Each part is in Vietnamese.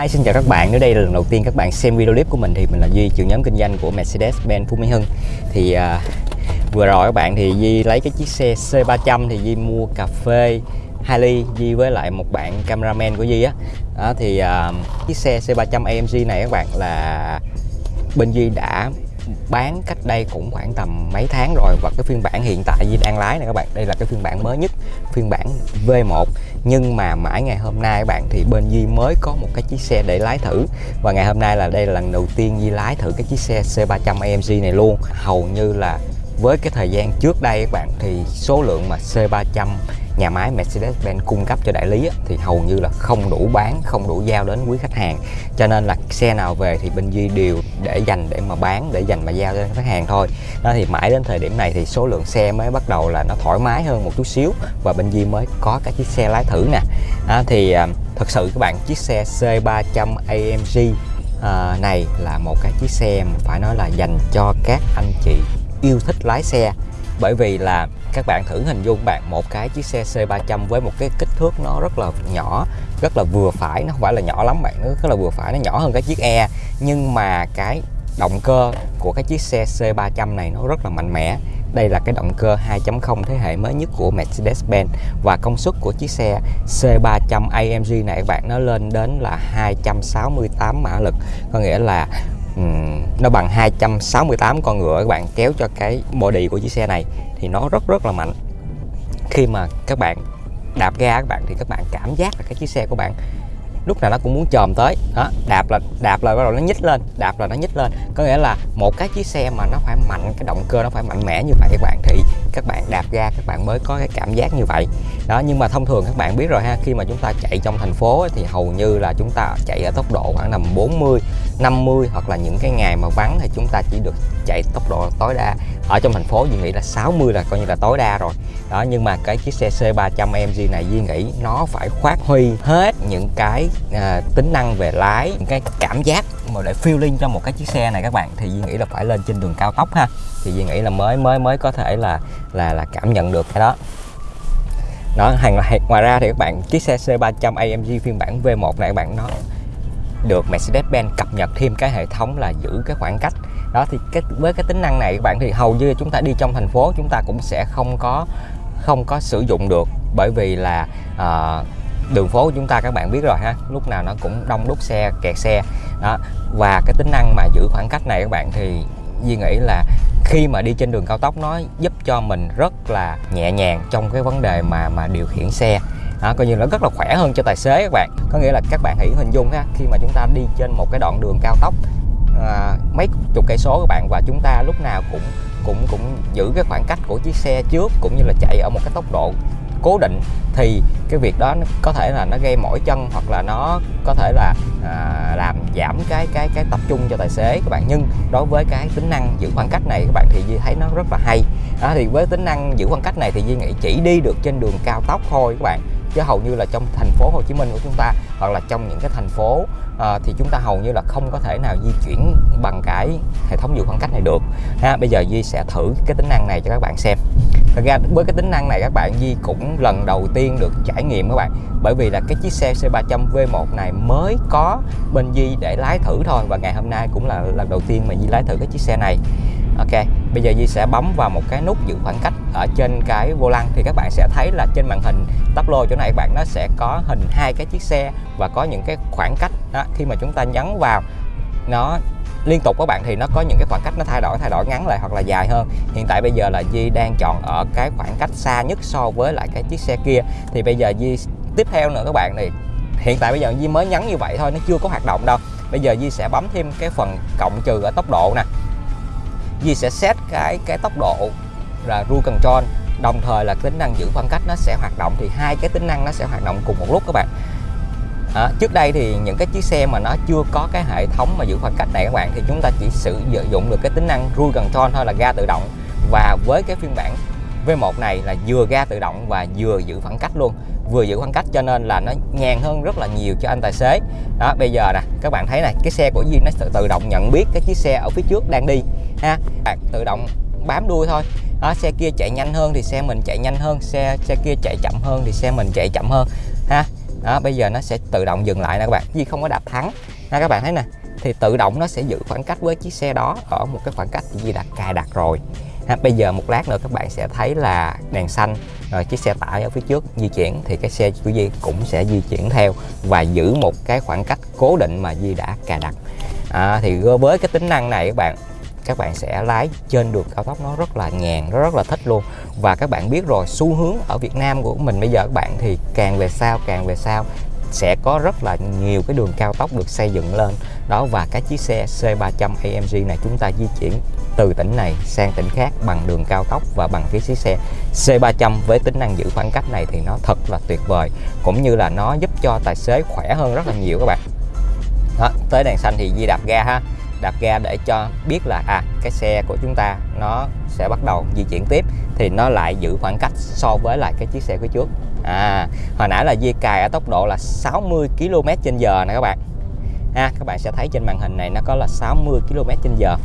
Hi, xin chào các bạn. Nếu đây là lần đầu tiên các bạn xem video clip của mình thì mình là Duy, trưởng nhóm kinh doanh của Mercedes-Benz Phú Mỹ Hưng. Thì à, vừa rồi các bạn thì Duy lấy cái chiếc xe C300 thì Duy mua cà phê hai ly Duy với lại một bạn cameraman của Duy á. Đó thì à, chiếc xe C300 AMG này các bạn là bên Duy đã bán cách đây cũng khoảng tầm mấy tháng rồi và cái phiên bản hiện tại Duy đang lái này các bạn đây là cái phiên bản mới nhất phiên bản V1 nhưng mà mãi ngày hôm nay các bạn, thì bên Di mới có một cái chiếc xe để lái thử. Và ngày hôm nay là đây là lần đầu tiên Di lái thử cái chiếc xe C300 AMG này luôn. Hầu như là với cái thời gian trước đây các bạn thì số lượng mà C300 nhà máy Mercedes-Benz cung cấp cho đại lý thì hầu như là không đủ bán, không đủ giao đến quý khách hàng. Cho nên là xe nào về thì bên Duy đều để dành để mà bán, để dành mà giao cho khách hàng thôi. Đó thì mãi đến thời điểm này thì số lượng xe mới bắt đầu là nó thoải mái hơn một chút xíu và bên Duy mới có cái chiếc xe lái thử nè. Đó thì à, thật sự các bạn chiếc xe C300 AMG à, này là một cái chiếc xe phải nói là dành cho các anh chị yêu thích lái xe. Bởi vì là các bạn thử hình dung bạn một cái chiếc xe C300 với một cái kích thước nó rất là nhỏ, rất là vừa phải. Nó không phải là nhỏ lắm bạn, nó rất là vừa phải, nó nhỏ hơn cái chiếc E. Nhưng mà cái động cơ của cái chiếc xe C300 này nó rất là mạnh mẽ. Đây là cái động cơ 2.0 thế hệ mới nhất của Mercedes-Benz. Và công suất của chiếc xe C300 AMG này các bạn, nó lên đến là 268 mã lực. Có nghĩa là Ừ. nó bằng 268 con ngựa các bạn, kéo cho cái body của chiếc xe này thì nó rất rất là mạnh. Khi mà các bạn đạp ga các bạn thì các bạn cảm giác là cái chiếc xe của bạn lúc nào nó cũng muốn chồm tới. Đó, đạp là đạp là bắt đầu nó nhích lên, đạp là nó nhích lên. Có nghĩa là một cái chiếc xe mà nó phải mạnh, cái động cơ nó phải mạnh mẽ như vậy các bạn, thì các bạn đạp ga các bạn mới có cái cảm giác như vậy. Đó nhưng mà thông thường các bạn biết rồi ha khi mà chúng ta chạy trong thành phố thì hầu như là chúng ta chạy ở tốc độ khoảng tầm 40 50 hoặc là những cái ngày mà vắng thì chúng ta chỉ được chạy tốc độ tối đa. Ở trong thành phố Duy nghĩ là 60 là coi như là tối đa rồi. Đó nhưng mà cái chiếc xe C300 AMG này Duy nghĩ nó phải phát huy hết những cái à, tính năng về lái những cái cảm giác mà để feeling cho một cái chiếc xe này các bạn thì Duy nghĩ là phải lên trên đường cao tốc ha. Thì Duy nghĩ là mới mới mới có thể là là là cảm nhận được cái đó. Đó hàng ngoài ra thì các bạn chiếc xe C300 AMG phiên bản V1 này các bạn nó được Mercedes-Benz cập nhật thêm cái hệ thống là giữ cái khoảng cách. Đó thì cái với cái tính năng này các bạn thì hầu như chúng ta đi trong thành phố chúng ta cũng sẽ không có không có sử dụng được bởi vì là uh, đường phố của chúng ta các bạn biết rồi ha. Lúc nào nó cũng đông đúc xe kẹt xe. Đó. Và cái tính năng mà giữ khoảng cách này các bạn thì Duy nghĩ là khi mà đi trên đường cao tốc nó giúp cho mình rất là nhẹ nhàng trong cái vấn đề mà mà điều khiển xe. Đó, coi như nó rất là khỏe hơn cho tài xế các bạn. Có nghĩa là các bạn hãy hình dung ha khi mà chúng ta đi trên một cái đoạn đường cao tốc à, mấy chục cây số các bạn và chúng ta lúc nào cũng cũng cũng giữ cái khoảng cách của chiếc xe trước cũng như là chạy ở một cái tốc độ cố định thì cái việc đó nó có thể là nó gây mỏi chân hoặc là nó có thể là à, làm giảm cái cái cái tập trung cho tài xế các bạn. Nhưng đối với cái tính năng giữ khoảng cách này các bạn thì Duy thấy nó rất là hay. Đó thì với tính năng giữ khoảng cách này thì Duy nghĩ chỉ đi được trên đường cao tốc thôi các bạn. Chứ hầu như là trong thành phố Hồ Chí Minh của chúng ta hoặc là trong những cái thành phố à, thì chúng ta hầu như là không có thể nào di chuyển bằng cái hệ thống giữ khoảng cách này được. Ha bây giờ Duy sẽ thử cái tính năng này cho các bạn xem thật ra với cái tính năng này các bạn di cũng lần đầu tiên được trải nghiệm các bạn. Bởi vì là cái chiếc xe C300 V1 này mới có bên di để lái thử thôi. Và ngày hôm nay cũng là lần đầu tiên mà di lái thử cái chiếc xe này. Ok, bây giờ Di sẽ bấm vào một cái nút giữ khoảng cách ở trên cái vô lăng. Thì các bạn sẽ thấy là trên màn hình tắp lô chỗ này các bạn nó sẽ có hình hai cái chiếc xe và có những cái khoảng cách đó. khi mà chúng ta nhấn vào nó liên tục các bạn, thì nó có những cái khoảng cách nó thay đổi thay đổi ngắn lại hoặc là dài hơn. Hiện tại bây giờ là Di đang chọn ở cái khoảng cách xa nhất so với lại cái chiếc xe kia. Thì bây giờ Di tiếp theo nữa các bạn, thì hiện tại bây giờ Di mới nhấn như vậy thôi, nó chưa có hoạt động đâu. Bây giờ Di sẽ bấm thêm cái phần cộng trừ ở tốc độ nè. Di sẽ set cái cái tốc độ là rule control, đồng thời là tính năng giữ khoảng cách nó sẽ hoạt động. Thì hai cái tính năng nó sẽ hoạt động cùng một lúc các bạn à, trước đây thì những cái chiếc xe mà nó chưa có cái hệ thống mà giữ khoảng cách này các bạn thì chúng ta chỉ sử dụng được cái tính năng cruise control thôi là ga tự động. Và với cái phiên bản V1 này là vừa ga tự động và vừa giữ khoảng cách luôn. Vừa giữ khoảng cách cho nên là nó nhàn hơn rất là nhiều cho anh tài xế. Đó bây giờ nè các bạn thấy này cái xe của Duy nó tự động nhận biết cái chiếc xe ở phía trước đang đi ha. Bạn tự động bám đuôi thôi. Đó, xe kia chạy nhanh hơn thì xe mình chạy nhanh hơn xe xe kia chạy chậm hơn thì xe mình chạy chậm hơn ha đó bây giờ nó sẽ tự động dừng lại nè các bạn. Vì không có đạp thắng. Ha các bạn thấy nè thì tự động nó sẽ giữ khoảng cách với chiếc xe đó ở một cái khoảng cách Di đã cài đặt rồi. Ha, bây giờ một lát nữa các bạn sẽ thấy là đèn xanh rồi chiếc xe tải ở phía trước di chuyển thì cái xe của Di cũng sẽ di chuyển theo và giữ một cái khoảng cách cố định mà Di đã cài đặt. À, thì với cái tính năng này các bạn các bạn sẽ lái trên đường cao tốc nó rất là nhàn nó rất là thích luôn. Và các bạn biết rồi xu hướng ở Việt Nam của mình bây giờ các bạn thì càng về sau càng về sau sẽ có rất là nhiều cái đường cao tốc được xây dựng lên. Đó và cái chiếc xe C300 AMG này chúng ta di chuyển từ tỉnh này sang tỉnh khác bằng đường cao tốc và bằng cái chiếc xe C300 với tính năng giữ khoảng cách này thì nó thật là tuyệt vời cũng như là nó giúp cho tài xế khỏe hơn rất là nhiều các bạn. Đó, tới đèn xanh thì Di đạp ga ha đạp ga để cho biết là à cái xe của chúng ta nó sẽ bắt đầu di chuyển tiếp thì nó lại giữ khoảng cách so với lại cái chiếc xe phía trước. À hồi nãy là Di cài ở tốc độ là 60 km trên giờ nè các bạn. Ha các bạn sẽ thấy trên màn hình này nó có là 60 km trên giờ.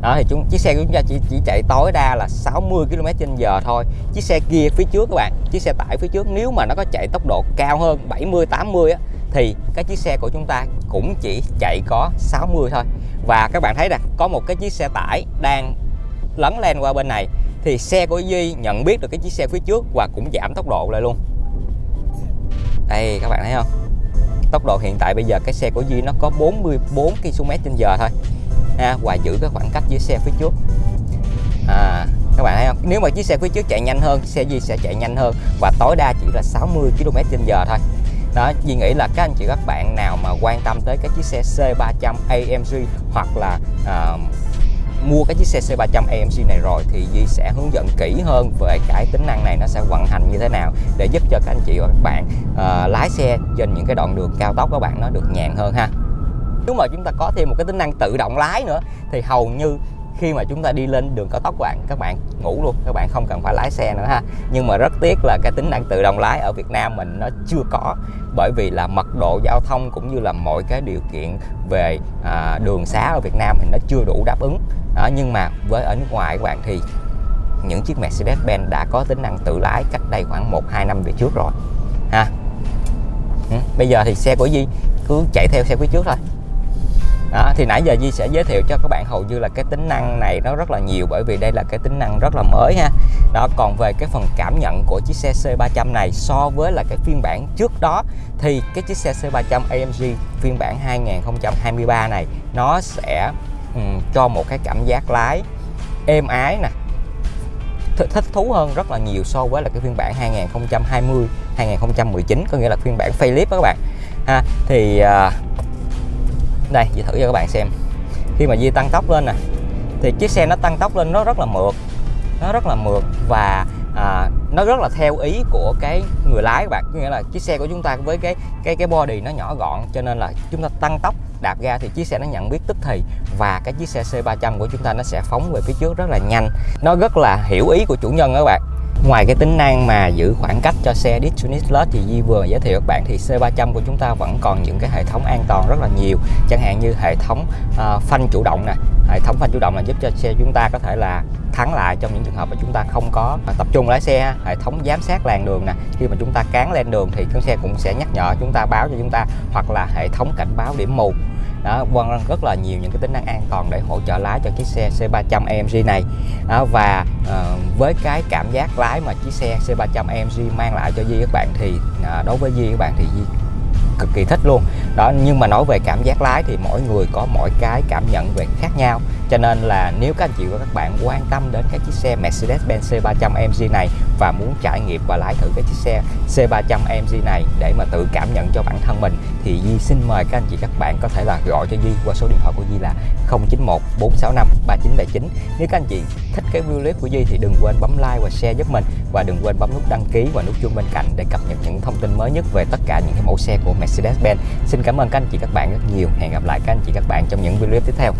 Đó thì chúng chiếc xe của chúng ta chỉ, chỉ chạy tối đa là 60 km trên giờ thôi. Chiếc xe kia phía trước các bạn chiếc xe tải phía trước nếu mà nó có chạy tốc độ cao hơn 70 80 á thì cái chiếc xe của chúng ta cũng chỉ chạy có 60 thôi. Và các bạn thấy nè có một cái chiếc xe tải đang lấn lên qua bên này thì xe của Duy nhận biết được cái chiếc xe phía trước và cũng giảm tốc độ lại luôn. Đây các bạn thấy không? Tốc độ hiện tại bây giờ cái xe của Duy nó có 44 km trên giờ thôi. Ha, và giữ cái khoảng cách với xe phía trước. À, các bạn thấy không? Nếu mà chiếc xe phía trước chạy nhanh hơn xe Duy sẽ chạy nhanh hơn. Và tối đa chỉ là 60 km trên giờ thôi đó Duy nghĩ là các anh chị các bạn nào mà quan tâm tới cái chiếc xe C300 AMG hoặc là uh, mua cái chiếc xe C300 AMG này rồi thì Duy sẽ hướng dẫn kỹ hơn về cái tính năng này nó sẽ vận hành như thế nào để giúp cho các anh chị và các bạn uh, lái xe trên những cái đoạn đường cao tốc các bạn nó được nhàn hơn ha. Nếu mà chúng ta có thêm một cái tính năng tự động lái nữa thì hầu như khi mà chúng ta đi lên đường cao tốc bạn các bạn ngủ luôn các bạn không cần phải lái xe nữa ha. Nhưng mà rất tiếc là cái tính năng tự động lái ở Việt Nam mình nó chưa có bởi vì là mật độ giao thông cũng như là mọi cái điều kiện về à, đường xá ở Việt Nam thì nó chưa đủ đáp ứng. Đó, nhưng mà với ở nước ngoài các bạn thì những chiếc Mercedes-Benz đã có tính năng tự lái cách đây khoảng 1-2 năm về trước rồi ha. Ừ. bây giờ thì xe của Di cứ chạy theo xe phía trước thôi đó, thì nãy giờ Di sẽ giới thiệu cho các bạn hầu như là cái tính năng này nó rất là nhiều bởi vì đây là cái tính năng rất là mới ha. Đó còn về cái phần cảm nhận của chiếc xe C300 này so với là cái phiên bản trước đó thì cái chiếc xe C300 AMG phiên bản 2023 này nó sẽ um, cho một cái cảm giác lái êm ái nè thích thú hơn rất là nhiều so với là cái phiên bản 2020 2019 có nghĩa là phiên bản facelift các bạn. Ha thì uh, đây Di thử cho các bạn xem. Khi mà Di tăng tốc lên nè thì chiếc xe nó tăng tốc lên nó rất là mượt. Nó rất là mượt và à, nó rất là theo ý của cái người lái các bạn. Có nghĩa là chiếc xe của chúng ta với cái cái cái body nó nhỏ gọn cho nên là chúng ta tăng tốc đạp ga thì chiếc xe nó nhận biết tức thì và cái chiếc xe C300 của chúng ta nó sẽ phóng về phía trước rất là nhanh. Nó rất là hiểu ý của chủ nhân đó các bạn. Ngoài cái tính năng mà giữ khoảng cách cho xe Distronic thì Di vừa giới thiệu các bạn thì C300 của chúng ta vẫn còn những cái hệ thống an toàn rất là nhiều. Chẳng hạn như hệ thống uh, phanh chủ động nè. Hệ thống phanh chủ động là giúp cho xe chúng ta có thể là thắng lại trong những trường hợp mà chúng ta không có tập trung lái xe hệ thống giám sát làn đường nè. Khi mà chúng ta cán lên đường thì con xe cũng sẽ nhắc nhở chúng ta báo cho chúng ta hoặc là hệ thống cảnh báo điểm mù đó vân rất là nhiều những cái tính năng an toàn để hỗ trợ lái cho chiếc xe C300 AMG này. Đó, và uh, với cái cảm giác lái mà chiếc xe C300 AMG mang lại cho Di các bạn thì uh, đối với Di các bạn thì Di cực kỳ thích luôn. Đó nhưng mà nói về cảm giác lái thì mỗi người có mỗi cái cảm nhận về khác nhau cho nên là nếu các anh chị và các bạn quan tâm đến cái chiếc xe Mercedes-Benz C300 AMG này và muốn trải nghiệm và lái thử cái chiếc xe C300 AMG này để mà tự cảm nhận cho bản thân mình, thì Di xin mời các anh chị các bạn có thể là gọi cho Di qua số điện thoại của Di là 091 465 3979 nếu các anh chị thích cái video clip của Di thì đừng quên bấm like và share giúp mình, và đừng quên bấm nút đăng ký và nút chuông bên cạnh để cập nhật những thông tin mới nhất về tất cả những cái mẫu xe của Mercedes-Benz. Xin cảm ơn các anh chị các bạn rất nhiều. Hẹn gặp lại các anh chị các bạn trong những video clip tiếp theo.